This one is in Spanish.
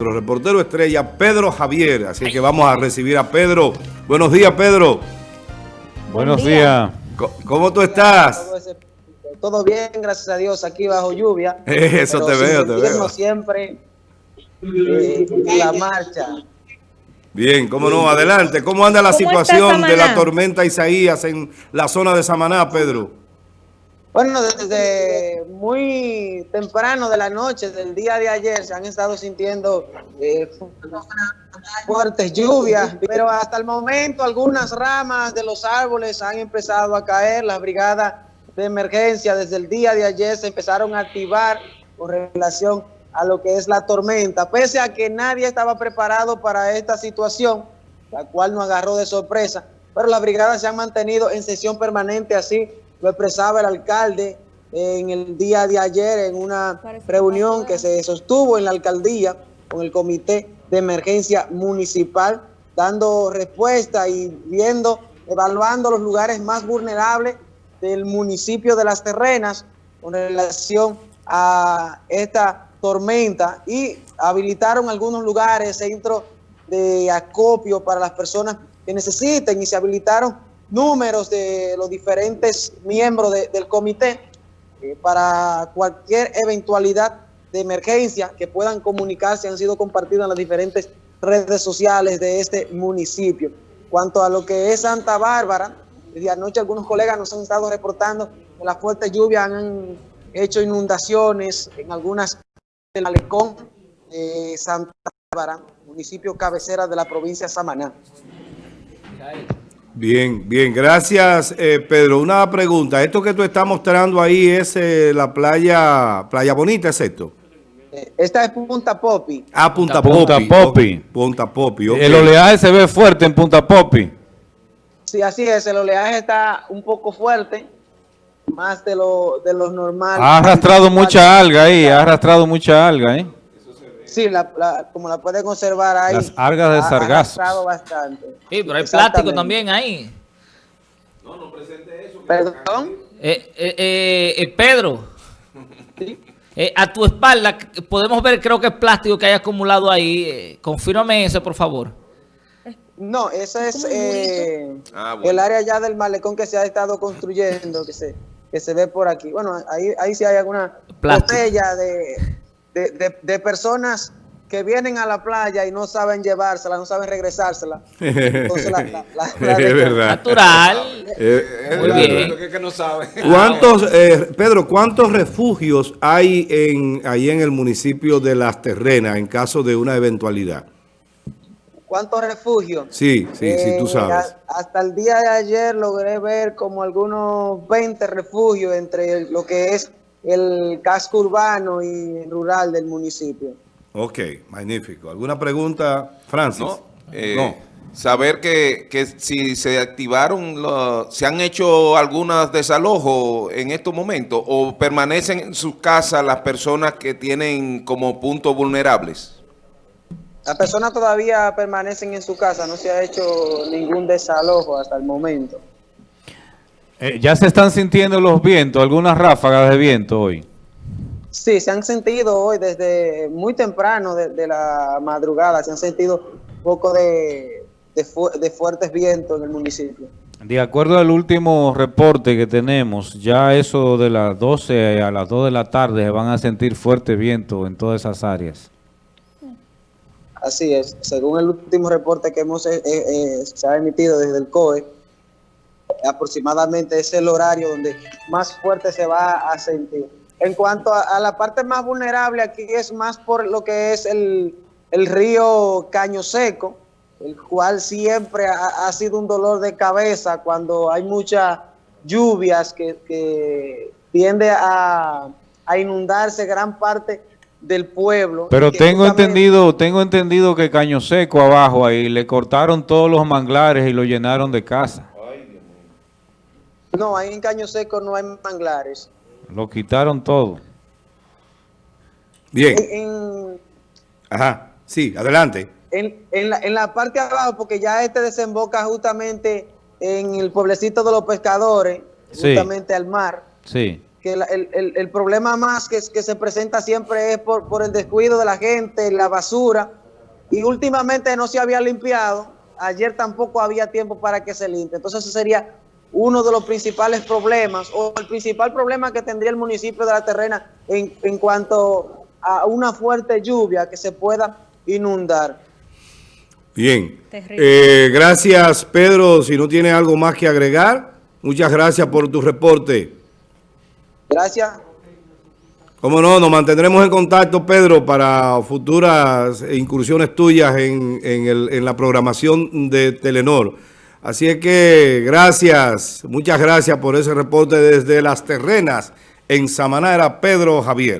nuestro reportero estrella Pedro Javier. Así que vamos a recibir a Pedro. Buenos días, Pedro. Buenos días. ¿Cómo tú estás? Todo, bien, gracias a Dios, aquí bajo lluvia. Eso te veo, te veo. siempre eh, en la marcha. Bien, cómo no, adelante. ¿Cómo anda la ¿Cómo está situación de la tormenta Isaías en la zona de Samaná, Pedro? Bueno, desde muy temprano de la noche del día de ayer se han estado sintiendo eh, fuertes lluvias, pero hasta el momento algunas ramas de los árboles han empezado a caer. Las brigadas de emergencia desde el día de ayer se empezaron a activar con relación a lo que es la tormenta, pese a que nadie estaba preparado para esta situación, la cual nos agarró de sorpresa, pero las brigadas se han mantenido en sesión permanente, así lo expresaba el alcalde en el día de ayer en una reunión que se sostuvo en la alcaldía con el comité de emergencia municipal, dando respuesta y viendo, evaluando los lugares más vulnerables del municipio de Las Terrenas con relación a esta tormenta y habilitaron algunos lugares, centros de acopio para las personas que necesiten y se habilitaron números de los diferentes miembros de- del comité eh, para cualquier eventualidad de emergencia que puedan comunicarse, han sido compartidas en las diferentes redes sociales de este municipio. Cuanto a lo que es Santa Bárbara, desde anoche algunos colegas nos han estado reportando que las fuertes lluvias han hecho inundaciones en algunas del malecón de Santa Bárbara, municipio cabecera de la provincia de Samaná. Bien, bien, gracias eh, Pedro. Una pregunta, esto que tú estás mostrando ahí es eh, la playa, Playa Bonita, ¿es esto? Eh, Esta es Punta Popi. Ah, Punta, Punta Popi. Punta Popi. El oleaje se ve fuerte en Punta Popi. Sí, así es, el oleaje está un poco fuerte, más de lo, de los normales. Ha arrastrado mucha alga ahí, ha arrastrado mucha alga ahí. Sí, la, la- como la pueden observar ahí. Las algas de ha sargazo. bastante. Sí, pero hay plástico también ahí. Perdón. Eh, eh, eh, eh, Pedro, Sí. eh, a tu espalda podemos ver, creo que es plástico que hay acumulado ahí. Eh, confírmame eso, por favor. No, ese es eh, Ah, bueno. el área ya del malecón que se ha estado construyendo, que se, que se ve por aquí. Bueno, ahí, ahí sí hay alguna Plástico. botella de, de, de- de personas que vienen a la playa y no saben llevársela, no saben regresársela. Entonces la, la- Es verdad. Natural. Eh, Muy bien. Que, que no sabe. ¿Cuántos, eh, Pedro, cuántos refugios hay en, ahí en el municipio de Las Terrenas en caso de una eventualidad? ¿Cuántos refugios? Sí, sí, sí, tú Eh, sabes. hasta el día de ayer logré ver como algunos 20 refugios entre lo que es el casco urbano y rural del municipio. Ok, magnífico. ¿Alguna pregunta, Francis? ¿no? Eh, No. Saber que, que si se activaron, los- se han hecho algunos desalojos en estos momentos o permanecen en sus casas las personas que tienen como puntos vulnerables. Las personas todavía permanecen en su casa, no se ha hecho ningún desalojo hasta el momento. Eh, ya se están sintiendo los vientos, algunas ráfagas de viento hoy. Sí, se han sentido hoy desde muy temprano de, de la madrugada, se han sentido un poco de, de fu- de fuertes vientos en el municipio. De acuerdo al último reporte que tenemos, ya eso de las 12 a las 2 de la tarde se van a sentir fuerte viento en todas esas áreas. Así es, según el último reporte que hemos eh, eh, se ha emitido desde el COE, aproximadamente es el horario donde más fuerte se va a sentir. En cuanto a, a la parte más vulnerable, aquí es más por lo que es el, el río Caño Seco, el cual siempre ha, ha sido un dolor de cabeza cuando hay muchas lluvias que, que tiende a, a inundarse gran parte del pueblo. Pero tengo justamente- entendido, tengo entendido que Caño Seco abajo ahí le cortaron todos los manglares y lo llenaron de casa. No, ahí en Caño Seco no hay manglares. Lo quitaron todo. Bien. En, en- Ajá. Sí, adelante. en- en la, en la parte de abajo, porque ya este desemboca justamente en el pueblecito de los pescadores, Sí. justamente al mar. Sí. que la- el, el- el problema más que, que se presenta siempre es por, por el descuido de la gente, la basura, y últimamente no se había limpiado, ayer tampoco había tiempo para que se limpie. Entonces ese sería uno de los principales problemas, o el principal problema que tendría el municipio de La Terrena en, en cuanto a una fuerte lluvia que se pueda inundar. Bien. Eh, gracias, Pedro. Si no tiene algo más que agregar, muchas gracias por tu reporte. Gracias. Cómo no, nos mantendremos en contacto, Pedro, para futuras incursiones tuyas en, en el- en la programación de Telenor. Así es que gracias, muchas gracias por ese reporte desde Las Terrenas en Samaná, era Pedro Javier.